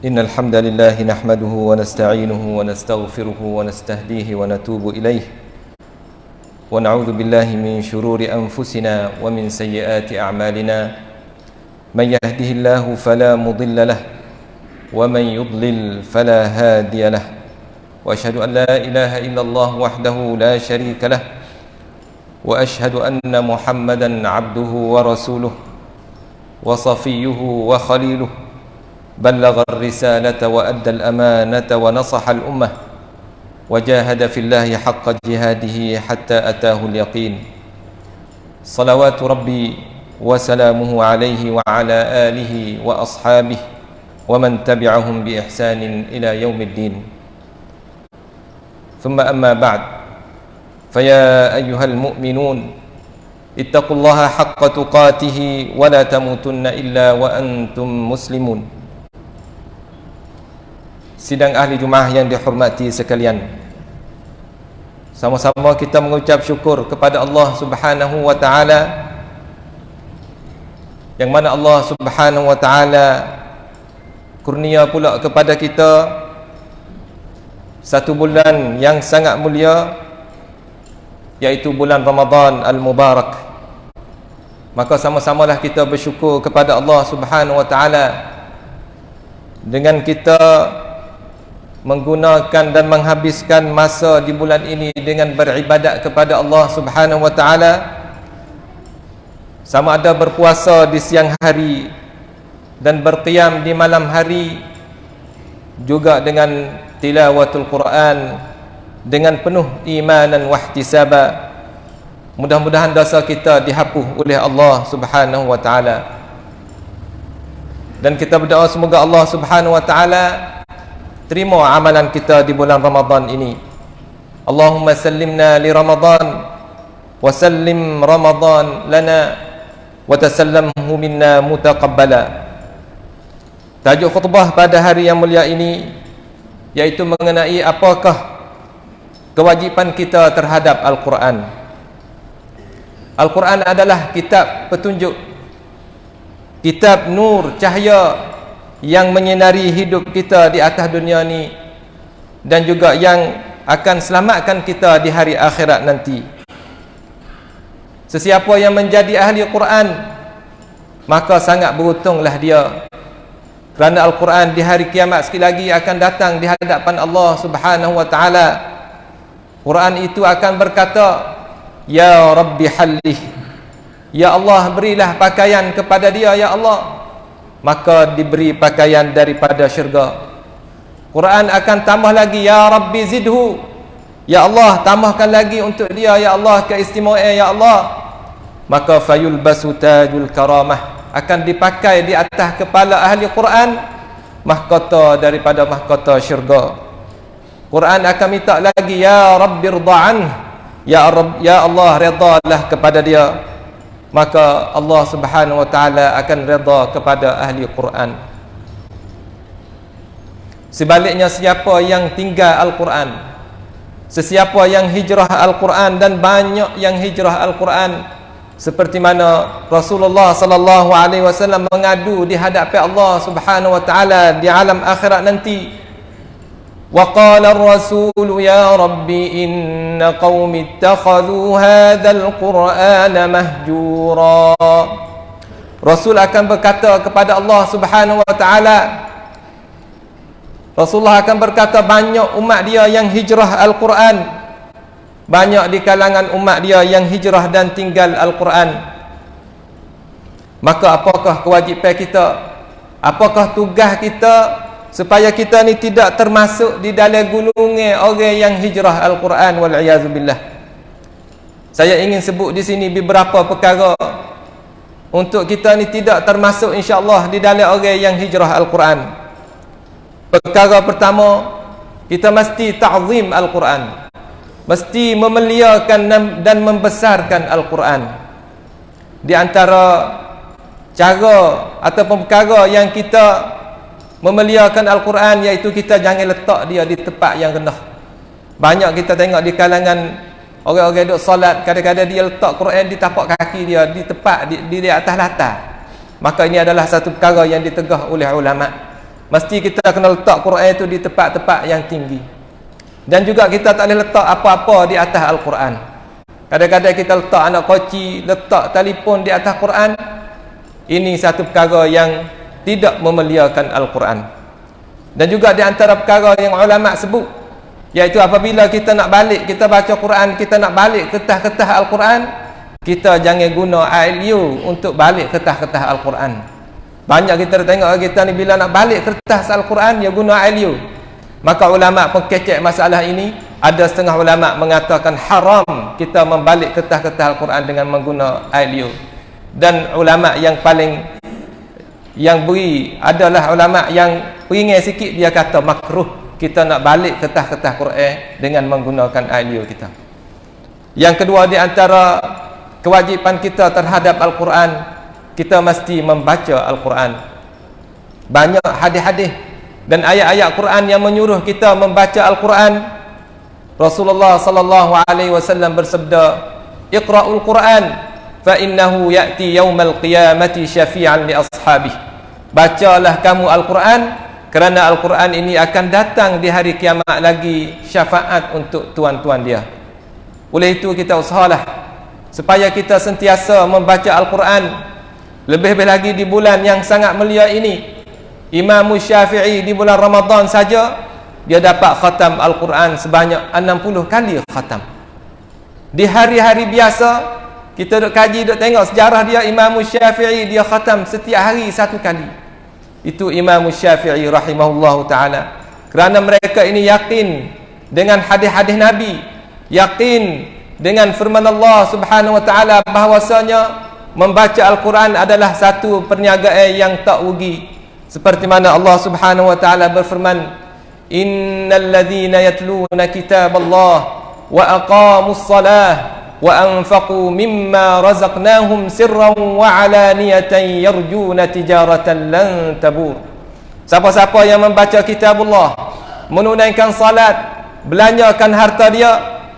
إن الحمد لله نحمده ونستعينه ونستغفره ونستهديه ونتوب إليه. ونعوذ بالله من شرور أنفسنا ومن سيئات أعمالنا. من يهده الله فلا مضل له ومن يضلل فلا هادي له. وأشهد أن لا إله إلا الله وحده لا شريك له وأشهد أن محمدا عبده ورسوله وصفيه وخليله. بلغ الرسالة وأدى الأمانة ونصح الأمة وجاهد في الله حق جهاده حتى أتاه اليقين. صلوات ربي وسلامه عليه وعلى آله وأصحابه ومن تبعهم بإحسان إلى يوم الدين. ثم أما بعد فيا أيها المؤمنون اتقوا الله حق تقاته ولا تموتن إلا وأنتم مسلمون. Sidang ahli Jumaah yang dihormati sekalian. Sama-sama kita mengucap syukur kepada Allah subhanahu wa ta'ala Yang mana Allah subhanahu wa ta'ala Kurnia pula kepada kita. Satu bulan yang sangat mulia Iaitu bulan Ramadan Al-Mubarak. Maka sama-samalah kita bersyukur kepada Allah subhanahu wa ta'ala Dengan kita menggunakan dan menghabiskan masa di bulan ini dengan beribadat kepada Allah Subhanahu wa taala. Sama ada berpuasa di siang hari dan berqiyam di malam hari juga dengan tilawatul Quran dengan penuh iman dan wahtisaba mudah-mudahan dosa kita dihapus oleh Allah Subhanahu wa taala. Dan kita berdoa semoga Allah Subhanahu wa taala terima amalan kita di bulan Ramadan ini. Allahumma sallimna li Ramadan wa sallim Ramadan lana wa tasallamhu minna mutaqabbala. Tajuk khutbah pada hari yang mulia ini iaitu mengenai apakah kewajipan kita terhadap Al-Quran. Al-Quran adalah kitab petunjuk kitab nur cahaya yang menyinari hidup kita di atas dunia ni dan juga yang akan selamatkan kita di hari akhirat nanti. Sesiapa yang menjadi ahli Quran maka sangat beruntunglah dia. Kerana Al-Quran di hari kiamat sekali lagi akan datang di hadapan Allah subhanahu wa ta'ala. Quran itu akan berkata Ya Rabbi Hallih Ya Allah berilah pakaian kepada dia Ya Allah maka diberi pakaian daripada syurga. Quran akan tambah lagi ya rabbi zidhu. Ya Allah tambahkan lagi untuk dia ya Allah keistimewaan ya Allah. Maka fayul basutajul karamah. Akan dipakai di atas kepala ahli Quran mahkota daripada mahkota syurga. Quran akan minta lagi ya rabbi ridhaan ya Rabb ya Allah redalah kepada dia maka Allah Subhanahu wa taala akan redha kepada ahli Quran. Sebaliknya siapa yang tinggal Al-Quran sesiapa yang hijrah Al-Quran dan banyak yang hijrah Al-Quran seperti mana Rasulullah sallallahu alaihi wasallam mengadu di hadapan Allah Subhanahu wa taala di alam akhirat nanti وقال الرسول يا رب إن قوم اتخذوا هذا القرآن مهجورا Rasul akan berkata kepada Allah Subhanahu wa taala Rasulullah akan berkata banyak umat dia yang hijrah Al-Quran banyak di kalangan umat dia yang hijrah dan tinggal Al-Quran maka apakah kewajipan kita apakah tugas kita Supaya kita ni tidak termasuk di dalam gulungan orang yang hijrah Al-Quran wal billah. Saya ingin sebut di sini beberapa perkara untuk kita ni tidak termasuk insya-Allah di dalam orang yang hijrah Al-Quran. Perkara pertama, kita mesti ta'zim Al-Quran. Mesti memuliakan dan membesarkan Al-Quran. Di antara cara ataupun perkara yang kita memeliakan Al-Quran iaitu kita jangan letak dia di tempat yang rendah. Banyak kita tengok di kalangan orang-orang duduk solat kadang-kadang dia letak Quran di tapak kaki dia di tempat di, di, di atas latar. Maka ini adalah satu perkara yang ditegah oleh ulama. Mesti kita kena letak Quran itu di tempat-tempat yang tinggi. Dan juga kita tak boleh letak apa-apa di atas Al-Quran. Kadang-kadang kita letak anak koci letak telefon di atas Quran ini satu perkara yang tidak memeliakan Al-Quran. Dan juga di antara perkara yang ulama sebut iaitu apabila kita nak balik kita baca Quran kita nak balik ketah-ketah Al-Quran kita jangan guna ILU untuk balik ketah-ketah Al-Quran. Banyak kita tengok kita ni bila nak balik kertas Al-Quran dia guna ILU maka ulama pengkecek masalah ini. Ada setengah ulama mengatakan haram kita membalik ketah-ketah Al-Quran dengan mengguna ILU dan ulama yang paling yang beri adalah ulama yang peringat sikit dia kata makruh kita nak balik ketah-ketah Quran dengan menggunakan audio kita. Yang kedua di antara kewajipan kita terhadap Al-Quran kita mesti membaca Al-Quran. Banyak hadis-hadis dan ayat-ayat Quran yang menyuruh kita membaca Al-Quran. Rasulullah sallallahu alaihi wasallam bersabda Iqra'ul Quran fa innahu ya'ti yaumal qiyamati syafi'an li ashabih bacalah kamu al-Quran kerana al-Quran ini akan datang di hari kiamat lagi syafaat untuk tuan-tuan dia. Oleh itu kita usahalah supaya kita sentiasa membaca al-Quran lebih-lebih lagi di bulan yang sangat mulia ini. Imam Syafi'i di bulan Ramadan saja dia dapat khatam al-Quran sebanyak 60 kali khatam. Di hari-hari biasa kita duk kaji duk tengok sejarah dia Imam Syafi'i dia khatam setiap hari satu kali. Itu Imam Syafi'i rahimahullah taala. Kerana mereka ini yakin dengan hadis-hadis Nabi yakin dengan firman Allah Subhanahu wa taala bahwasanya membaca al-Quran adalah satu perniagaan yang tak rugi. Seperti mana Allah Subhanahu wa taala berfirman innal ladzina yatluna kitaballah wa aqamus salah وأنفقوا مما رزقناهم سرا وعلانية يرجون تجارة لن تبور Siapa-siapa yang membaca kitab Allah Menunaikan salat Belanjakan harta dia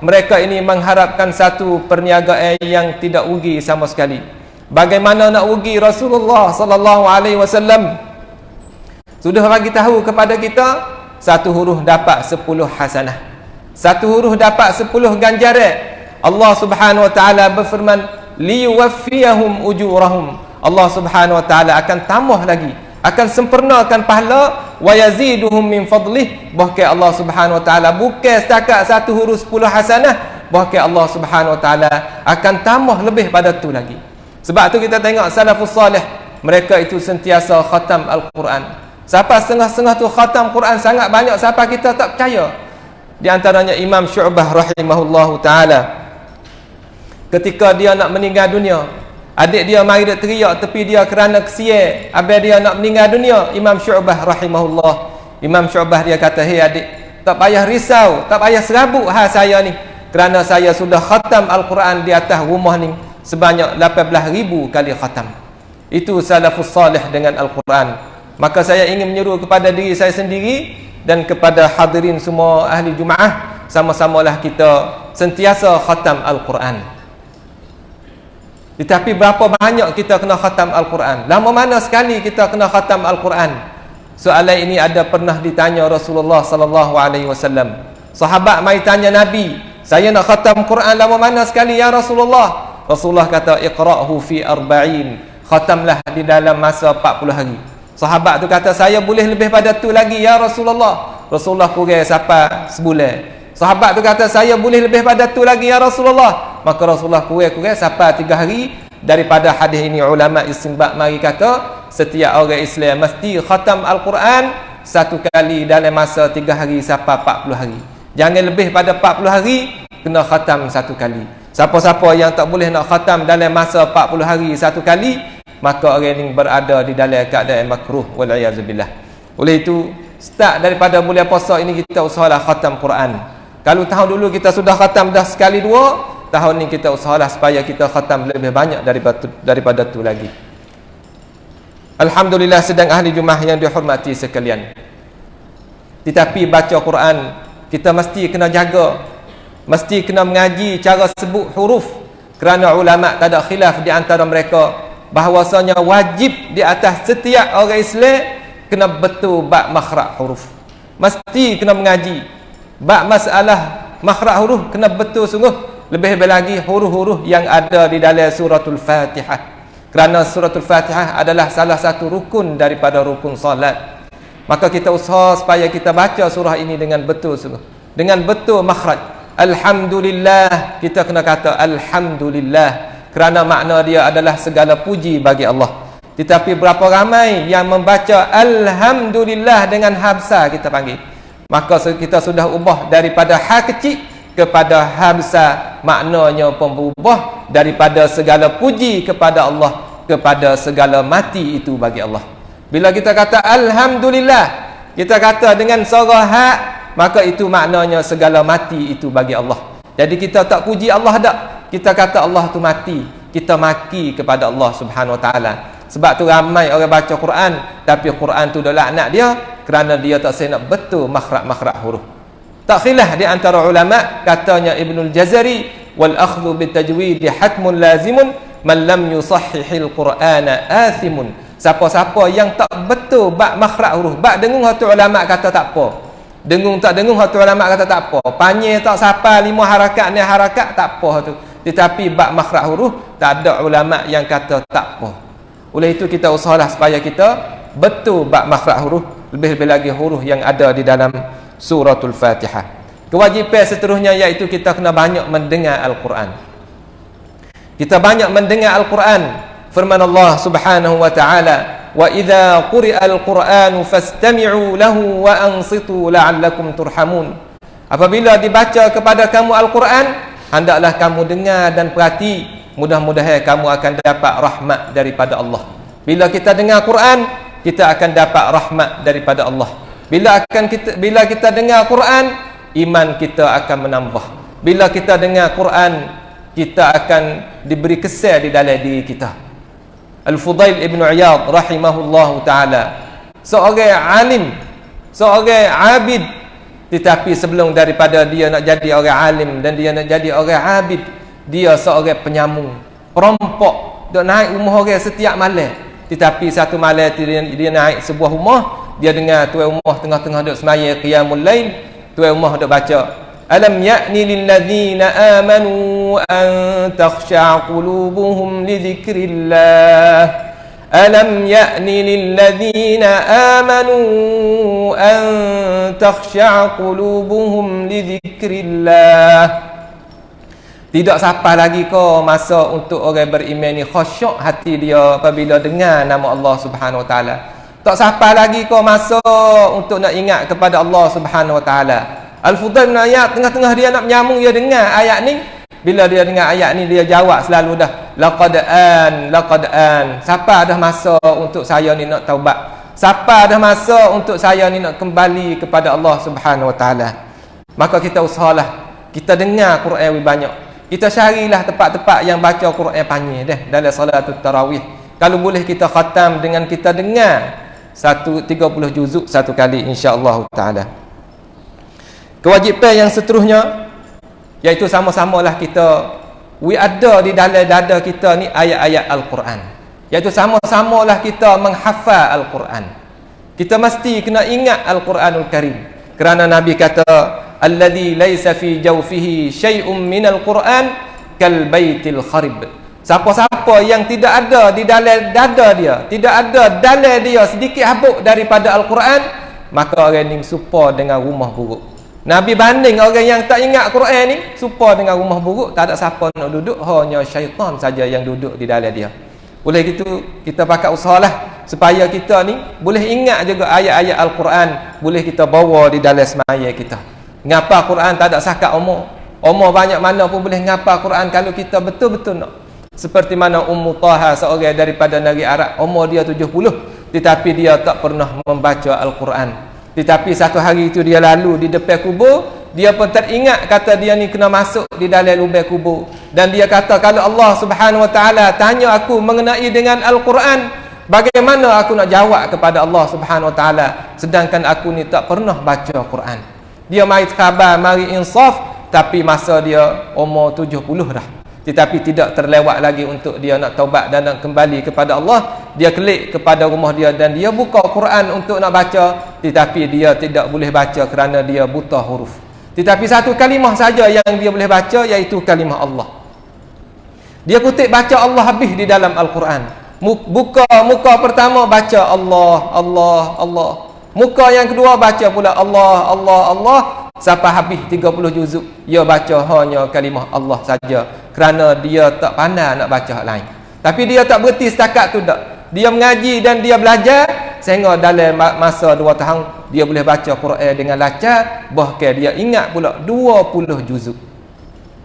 Mereka ini mengharapkan satu perniagaan yang tidak ugi sama sekali Bagaimana nak ugi Rasulullah sallallahu alaihi wasallam Sudah bagi tahu kepada kita Satu huruf dapat sepuluh hasanah Satu huruf dapat sepuluh ganjaran Allah Subhanahu wa taala berfirman liwaffiyahum ujurahum. Allah Subhanahu wa taala akan tambah lagi akan sempurnakan pahala wa yaziduhum min fadlih. Bahkan Allah Subhanahu wa taala bukan setakat satu huruf 10 hasanah bahkan Allah Subhanahu wa taala akan tambah lebih pada tu lagi. Sebab tu kita tengok salafus salih mereka itu sentiasa khatam al-Quran. Siapa setengah-setengah tu khatam Quran sangat banyak siapa kita tak percaya? Di antaranya Imam Syu'bah rahimahullahu taala ketika dia nak meninggal dunia adik dia mari dia teriak tepi dia kerana kesia abang dia nak meninggal dunia Imam Syu'bah rahimahullah. Imam Syu'bah dia kata hei adik tak payah risau tak payah serabut ha saya ni. Kerana saya sudah khatam Al-Quran di atas rumah ni sebanyak 18,000 kali khatam. Itu salafus salih dengan Al-Quran. Maka saya ingin menyeru kepada diri saya sendiri dan kepada hadirin semua ahli Jumaah sama-samalah kita sentiasa khatam Al-Quran tetapi berapa banyak kita kena khatam Al-Quran? Lama mana sekali kita kena khatam Al-Quran? Soalan ini ada pernah ditanya Rasulullah sallallahu alaihi wasallam. Sahabat mai tanya Nabi, "Saya nak khatam Quran lama mana sekali ya Rasulullah?" Rasulullah kata, "Iqra'hu fi arba'in." Khatamlah di dalam masa 40 hari. Sahabat tu kata, "Saya boleh lebih pada tu lagi ya Rasulullah." Rasulullah kurang sampai sebulan. Sahabat tu kata saya boleh lebih pada tu lagi ya Rasulullah. Maka Rasulullah kurang-kurang sampai tiga hari daripada hadis ini ulama istinbat mari kata setiap orang Islam mesti khatam Al-Quran satu kali dalam masa tiga hari sampai 40 hari. Jangan lebih pada 40 hari kena khatam satu kali. Siapa-siapa yang tak boleh nak khatam dalam masa 40 hari satu kali maka orang ini berada di dalam keadaan makruh wal Oleh itu start daripada bulan puasa ini kita usahalah khatam Quran. Kalau tahun dulu kita sudah khatam dah sekali dua, tahun ni kita usahalah supaya kita khatam lebih banyak daripada daripada tu lagi. Alhamdulillah sedang ahli jumah yang dihormati sekalian. Tetapi baca Quran kita mesti kena jaga. Mesti kena mengaji cara sebut huruf kerana ulama tak ada khilaf di antara mereka bahawasanya wajib di atas setiap orang Islam kena betul bab makhraj huruf mesti kena mengaji bab masalah makhraj huruf kena betul sungguh. Lebih lagi huruf-huruf yang ada di dalam suratul fatihah. Kerana suratul fatihah adalah salah satu rukun daripada rukun salat. Maka kita usaha supaya kita baca surah ini dengan betul sungguh. Dengan betul makhraj. Alhamdulillah. Kita kena kata alhamdulillah. Kerana makna dia adalah segala puji bagi Allah. Tetapi berapa ramai yang membaca Alhamdulillah dengan habsa kita panggil. Maka kita sudah ubah daripada ha kecil kepada habsa maknanya pun berubah daripada segala puji kepada Allah kepada segala mati itu bagi Allah. Bila kita kata Alhamdulillah, kita kata dengan suara ha, maka itu maknanya segala mati itu bagi Allah. Jadi kita tak puji Allah tak. Kita kata Allah tu mati. Kita maki kepada Allah subhanahu wa ta'ala. Sebab tu ramai orang baca Quran tapi Quran tu dah laknat dia kerana dia tak nak betul makhraj-makhraj huruf. Tak khilaf di antara ulama katanya Ibnul Jazari wal akhdhu bit tajwid hatmun lazimun man lam yusahhihil Qur'ana athimun. Siapa-siapa yang tak betul bab makhraj huruf, bab dengung hatu ulama kata tak apa. Dengung tak dengung hatu ulama kata tak apa. Panjang tak siapa lima harakat ni harakat tak apa tu. Tetapi bab makhraj huruf tak ada ulama yang kata tak apa. Oleh itu kita usahalah supaya kita betul bab makhraj huruf lebih-lebih lagi huruf yang ada di dalam suratul Fatihah. Kewajipan seterusnya iaitu kita kena banyak mendengar Al-Quran. Kita banyak mendengar Al-Quran. Firman Allah Subhanahu wa taala, "Wa idza quri'a al-Qur'anu fastami'u lahu wa ansitu la'allakum turhamun." Apabila dibaca kepada kamu Al-Quran, hendaklah kamu dengar dan perhati mudah-mudahan kamu akan dapat rahmat daripada Allah bila kita dengar Quran kita akan dapat rahmat daripada Allah. Bila akan kita bila kita dengar Quran iman kita akan menambah. Bila kita dengar Quran kita akan diberi kesan di dalam diri kita. Al-Fudail Ibn Iyad rahimahullahu taala seorang alim seorang abid. Tetapi sebelum daripada dia nak jadi orang alim dan dia nak jadi orang abid dia seorang penyambung. Perompok dok naik rumah orang setiap malam tetapi satu malam dia, dia naik sebuah rumah dia dengar tuan rumah tengah-tengah duk semaya qiyamul lail tuan rumah duk baca alam ya'ni lil ladzina amanu an takhsha qulubuhum li dzikrillah ألم يأن للذين آمنوا أن تخشع قلوبهم لذكر الله tidak sampai lagi kau masa untuk orang beriman ni khusyuk hati dia apabila dengar nama Allah Subhanahu Wa Taala. Tak sampai lagi kau masa untuk nak ingat kepada Allah Subhanahu Wa Taala. Al-Fudail bin ayat tengah-tengah dia nak menyambung dia dengar ayat ni. Bila dia dengar ayat ni dia jawab selalu dah laqad an laqad an. Siapa dah masa untuk saya ni nak taubat? Siapa dah masa untuk saya ni nak kembali kepada Allah Subhanahu Wa Taala? Maka kita usahalah kita dengar Quran lebih banyak kita carilah tempat-tempat yang baca Quran panjang deh dalam salatul tarawih. Kalau boleh kita khatam dengan kita dengar satu 30 juzuk satu kali insya-Allah taala. Kewajipan yang seterusnya iaitu sama-samalah kita we ada di dalam dada kita ni ayat-ayat al-Quran. Iaitu sama-samalah kita menghafal al-Quran. Kita mesti kena ingat al-Quranul Karim. Kerana nabi kata alladhi laysa fi jawfihi syai'un minal Quran kal baitil kharib. Siapa-siapa yang tidak ada di dalam dada dia, tidak ada dalam dia sedikit habuk daripada Al-Quran, maka orang ni supa dengan rumah buruk. Nabi banding orang yang tak ingat Quran ni, supa dengan rumah buruk, tak ada siapa nak duduk, hanya syaitan saja yang duduk di dalam dia. Oleh itu, kita pakai usahalah supaya kita ni boleh ingat juga ayat-ayat Al-Quran, boleh kita bawa di dalam semaya kita ngapa Quran tak ada sakat umur umur banyak mana pun boleh ngapa Quran kalau kita betul-betul nak. Seperti mana Ummu Taha seorang daripada negeri Arab umur dia 70 tetapi dia tak pernah membaca Al-Quran. Tetapi satu hari itu dia lalu di depan kubur dia pun teringat kata dia ni kena masuk di dalam lubang kubur. Dan dia kata kalau Allah Subhanahu Wa Taala tanya aku mengenai dengan Al-Quran bagaimana aku nak jawab kepada Allah Subhanahu Wa Taala? Sedangkan aku ni tak pernah baca Quran dia mari khabar mari insaf tapi masa dia umur 70 dah. Tetapi tidak terlewat lagi untuk dia nak taubat dan nak kembali kepada Allah. Dia klik kepada rumah dia dan dia buka Quran untuk nak baca tetapi dia tidak boleh baca kerana dia buta huruf. Tetapi satu kalimah saja yang dia boleh baca iaitu kalimah Allah. Dia kutip baca Allah habis di dalam Al-Quran. Buka muka pertama baca Allah Allah Allah muka yang kedua baca pula Allah Allah Allah. Sampai habis 30 juzuk dia baca hanya kalimah Allah saja. Kerana dia tak pandai nak baca lain. Tapi dia tak berhenti setakat tu tak dia mengaji dan dia belajar sehingga dalam masa 2 tahun dia boleh baca Quran dengan lancar. Bahkan dia ingat pula 20 juzuk.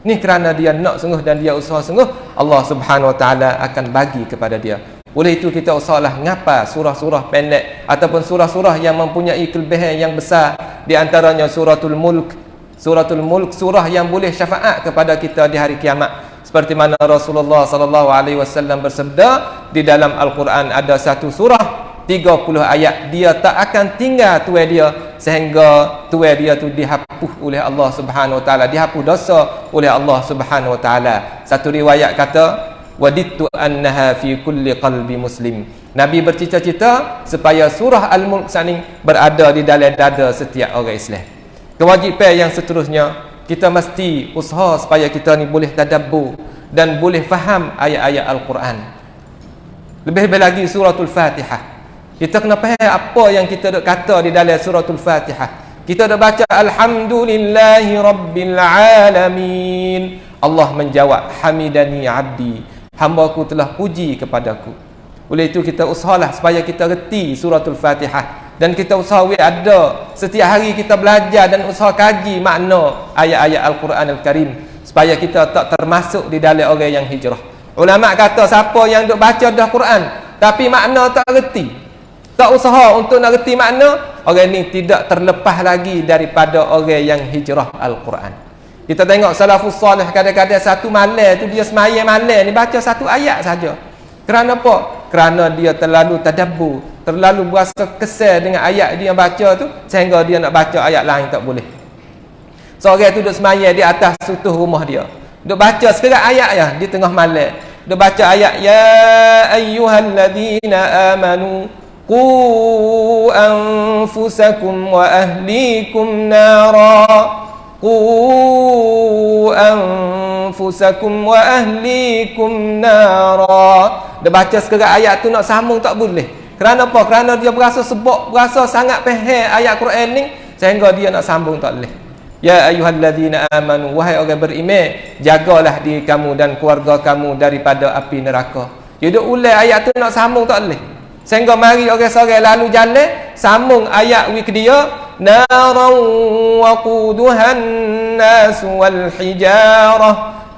Ni kerana dia nak sungguh dan dia usaha sungguh Allah Subhanahu Wa Taala akan bagi kepada dia oleh itu kita usahlah ngapa surah-surah pendek ataupun surah-surah yang mempunyai kelebihan yang besar di antaranya suratul mulk. Suratul mulk surah yang boleh syafaat kepada kita di hari kiamat. Seperti mana Rasulullah sallallahu alaihi wasallam bersabda di dalam Al-Quran ada satu surah 30 ayat dia tak akan tinggal tuai dia sehingga tuai dia tu dihapus oleh Allah Subhanahu wa taala dihapus dosa oleh Allah Subhanahu wa taala satu riwayat kata wadittu annaha fi kulli qalbi muslim. Nabi bercita-cita supaya surah al-mulk sani berada di dalam dada setiap orang Islam. Kewajipan yang seterusnya kita mesti usaha supaya kita ni boleh tadabbur dan boleh faham ayat-ayat al-Quran. Lebih-lebih lagi suratul fatihah. Kita kena faham apa yang kita dok kata di dalam suratul fatihah. Kita dah baca alhamdulillahi rabbil alamin. Allah menjawab hamidani abdi hamba aku telah puji kepadaku. Oleh itu kita usahalah supaya kita reti suratul fatihah. Dan kita usaha ada setiap hari kita belajar dan usaha kaji makna ayat-ayat Al-Quran Al-Karim supaya kita tak termasuk di dalam orang yang hijrah. Ulama kata siapa yang duk baca dah Quran tapi makna tak reti tak usaha untuk nak reti makna orang ni tidak terlepas lagi daripada orang yang hijrah Al-Quran kita tengok salafus salih kadang-kadang satu malam tu dia semayang malam ni baca satu ayat saja. Kerana apa? Kerana dia terlalu tadabbur, terlalu berasa kesal dengan ayat dia yang baca tu sehingga dia nak baca ayat lain tak boleh. Seorang tu duduk semayang di atas sutuh rumah dia. Duduk baca sekarang ayat ya di tengah malam. Duduk baca ayat ya ayyuhalladzina amanu qu anfusakum wa ahlikum nara anfusakum wa ahlikum nara dia baca sekarang ayat tu nak sambung tak boleh. Kerana apa? Kerana dia berasa sebab berasa sangat faham ayat Quran ni sehingga dia nak sambung tak boleh. Ya ayyuhallazina amanu wahai orang beriman jagalah diri kamu dan keluarga kamu daripada api neraka. Dia duk ulai ayat tu nak sambung tak boleh. Sehingga mari orang-orang lalu jalan sambung ayat wik dia نارا وقودها الناس والحجارة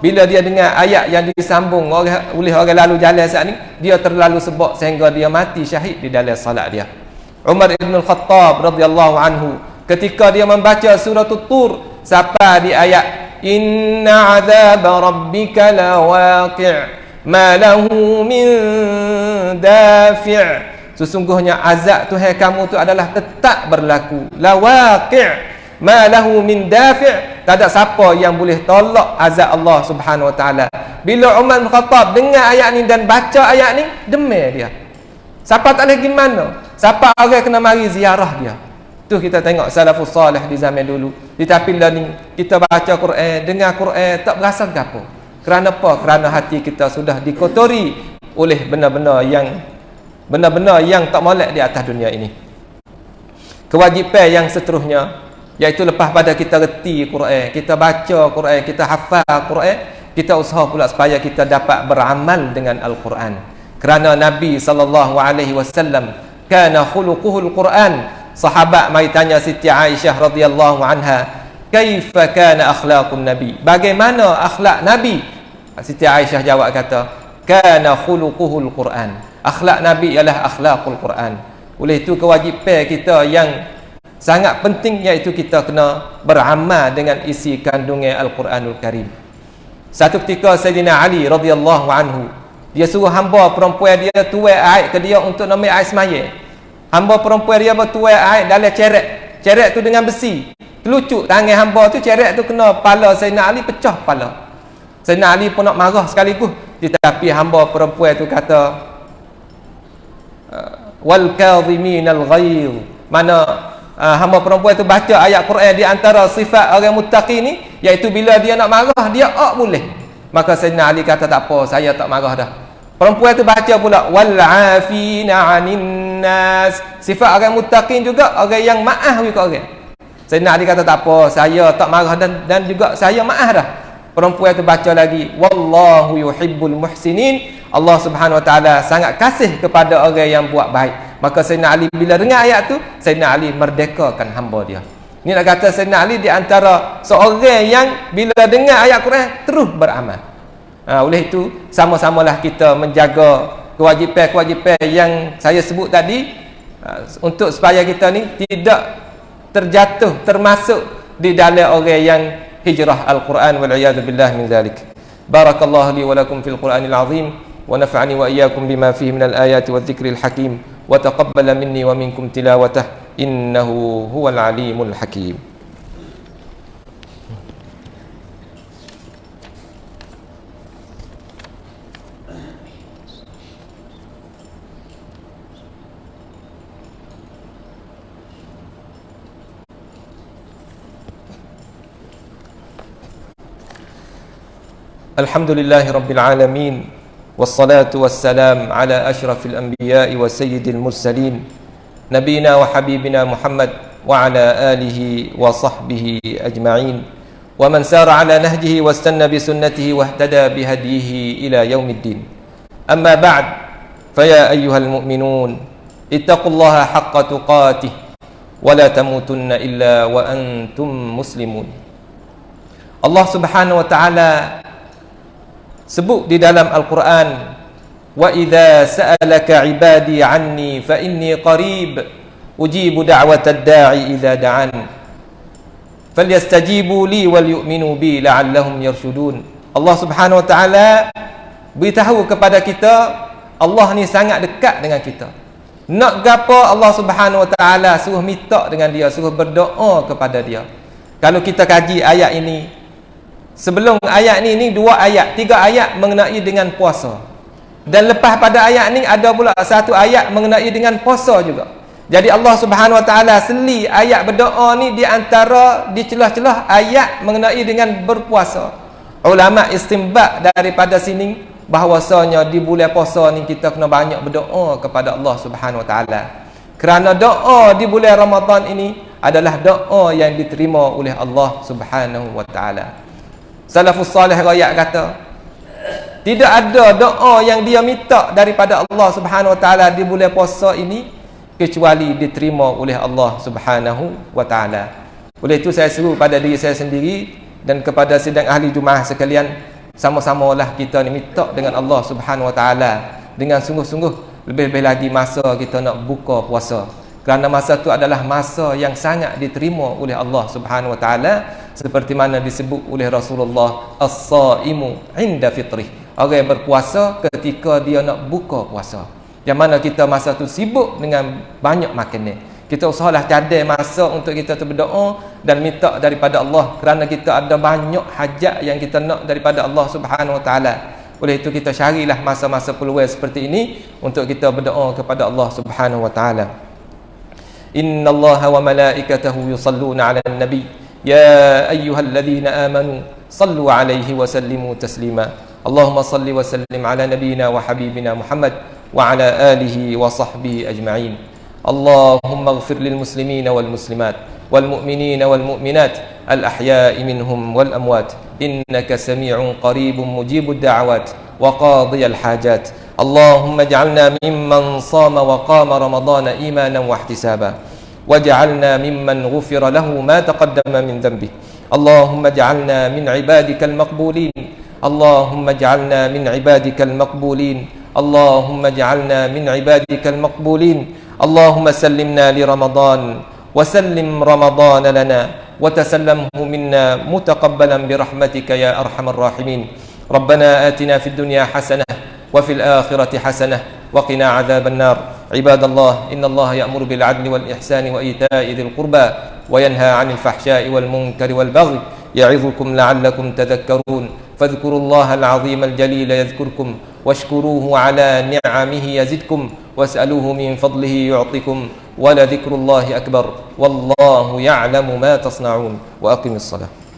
bila dia dengar ayat yang disambung oleh orang lalu jalan saat ni dia terlalu sebab sehingga dia mati syahid di dalam salat dia Umar ibn al-Khattab radhiyallahu anhu ketika dia membaca surah tur sampai di ayat inna azab rabbika lawaqi' ma lahu min dafi' Sesungguhnya azab Tuhan kamu tu adalah tetap berlaku. La waqi' ma lahu min dafi' tak ada siapa yang boleh tolak azab Allah Subhanahu wa taala. Bila Umar bin Khattab dengar ayat ni dan baca ayat ni, demam dia. Siapa tak lagi mana? Siapa orang kena mari ziarah dia? Tu kita tengok salafus salih di zaman dulu. Tetapi lah ni kita baca Quran, dengar Quran tak berasa gapo. Kerana apa? Kerana hati kita sudah dikotori oleh benda-benda yang benar-benar yang tak molek di atas dunia ini. Kewajipan yang seterusnya iaitu lepas pada kita reti Quran kita baca Quran kita hafal Quran kita usaha pula supaya kita dapat beramal dengan Al-Quran. Kerana Nabi sallallahu alaihi wasallam kana khuluquhul Quran. Sahabat mai tanya Siti Aisyah radhiyallahu anha kaifa kana akhlaqun nabi? Bagaimana akhlak nabi? Siti Aisyah jawab kata kana khuluquhul Quran akhlak Nabi ialah akhlakul Quran. Oleh itu kewajipan kita yang sangat penting iaitu kita kena beramal dengan isi kandungan Al-Quranul Karim. Satu ketika Sayyidina Ali radhiyallahu anhu dia suruh hamba perempuan dia tuai air ke dia untuk nama air semaya. Hamba perempuan dia bertuai air dalam ceret ceret tu dengan besi. Telucuk tangan hamba tu ceret tu kena pala Sayyidina Ali pecah pala. Sayyidina Ali pun nak marah sekaligus. Tetapi hamba perempuan tu kata wal kadhimin al ghair mana uh, hamba perempuan tu baca ayat Quran di antara sifat orang muttaqi ni iaitu bila dia nak marah dia ok boleh. Maka Sayyidina Ali kata tak apa saya tak marah dah. Perempuan tu baca pula wal afina 'anin nas. Sifat orang muttaqin juga orang yang maaf juga orang. Sayyidina Ali kata tak apa saya tak marah dan dan juga saya maaf dah perempuan itu baca lagi wallahu yuhibbul muhsinin. Allah Subhanahu wa taala sangat kasih kepada orang yang buat baik. Maka Sayyidina Ali bila dengar ayat tu Sayyidina Ali merdekakan hamba dia. Ini nak kata Sayyidina Ali di antara seorang yang bila dengar ayat Quran terus beramal. Ha, oleh itu sama-samalah kita menjaga kewajipan-kewajipan yang saya sebut tadi ha, untuk supaya kita ni tidak terjatuh termasuk di dalam orang yang هجرة القرآن والعياذ بالله من ذلك. بارك الله لي ولكم في القرآن العظيم ونفعني وإياكم بما فيه من الآيات والذكر الحكيم وتقبل مني ومنكم تلاوته إنه هو العليم الحكيم. الحمد لله رب العالمين والصلاة والسلام على أشرف الأنبياء وسيد المرسلين نبينا وحبيبنا محمد وعلى آله وصحبه أجمعين. ومن سار على نهجه واستنى بسنته واهتدى بهديه إلى يوم الدين. أما بعد فيا أيها المؤمنون اتقوا الله حق تقاته ولا تموتن إلا وأنتم مسلمون. الله سبحانه وتعالى sebut di dalam Al-Quran wa idza sa'alaka ibadi anni fa inni qarib ujibu da'watad da'i idza da'an. Falyastajibu li wal yu'minu bi la'allahum yarshudun. Allah Subhanahu wa taala beritahu kepada kita Allah ni sangat dekat dengan kita. Nak gapo Allah Subhanahu wa taala suruh minta dengan dia suruh berdoa kepada dia. Kalau kita kaji ayat ini Sebelum ayat ni ni dua ayat, tiga ayat mengenai dengan puasa. Dan lepas pada ayat ni ada pula satu ayat mengenai dengan puasa juga. Jadi Allah Subhanahu Wa Taala seli ayat berdoa ni di antara di celah-celah ayat mengenai dengan berpuasa. Ulama istimbat daripada sini bahawasanya di bulan puasa ni kita kena banyak berdoa kepada Allah Subhanahu Wa Taala. Kerana doa di bulan Ramadan ini adalah doa yang diterima oleh Allah Subhanahu Wa Taala. Salafus salih rakyat kata tidak ada doa yang dia minta daripada Allah Subhanahu wa taala di bulan puasa ini kecuali diterima oleh Allah Subhanahu wa taala. Oleh itu saya seru pada diri saya sendiri dan kepada sidang ahli Jumaah sekalian sama-samalah kita ni minta dengan Allah Subhanahu wa taala dengan sungguh-sungguh lebih-lebih lagi masa kita nak buka puasa. Kerana masa itu adalah masa yang sangat diterima oleh Allah Subhanahu wa taala seperti mana disebut oleh Rasulullah as-saimu inda fitrih. Orang yang berpuasa ketika dia nak buka puasa. Yang mana kita masa tu sibuk dengan banyak makanan kita usahlah cadai masa untuk kita berdoa dan minta daripada Allah. Kerana kita ada banyak hajat yang kita nak daripada Allah Subhanahu wa taala. Oleh itu kita carilah masa-masa peluang seperti ini untuk kita berdoa kepada Allah Subhanahu wa taala. Innallaha wa malaikatahu yusalluna 'alan nabiy يا أيها الذين آمنوا صلوا عليه وسلموا تسليما. اللهم صل وسلم على نبينا وحبيبنا محمد وعلى آله وصحبه أجمعين. اللهم اغفر للمسلمين والمسلمات والمؤمنين والمؤمنات الأحياء منهم والأموات. إنك سميع قريب مجيب الدعوات وقاضي الحاجات. اللهم اجعلنا ممن صام وقام رمضان إيمانا واحتسابا. واجعلنا ممن غفر له ما تقدم من ذنبه. اللهم اجعلنا من عبادك المقبولين. اللهم اجعلنا من عبادك المقبولين. اللهم اجعلنا من عبادك المقبولين. اللهم سلمنا لرمضان وسلم رمضان لنا وتسلمه منا متقبلا برحمتك يا أرحم الراحمين. ربنا آتنا في الدنيا حسنة وفي الآخرة حسنة وقنا عذاب النار. عباد الله إن الله يأمر بالعدل والإحسان وإيتاء ذي القربى وينهى عن الفحشاء والمنكر والبغي يعظكم لعلكم تذكرون. فاذكروا الله العظيم الجليل يذكركم واشكروه على نعمه يزدكم واسألوه من فضله يعطكم ولذكر الله أكبر. والله يعلم ما تصنعون. وأقم الصلاة.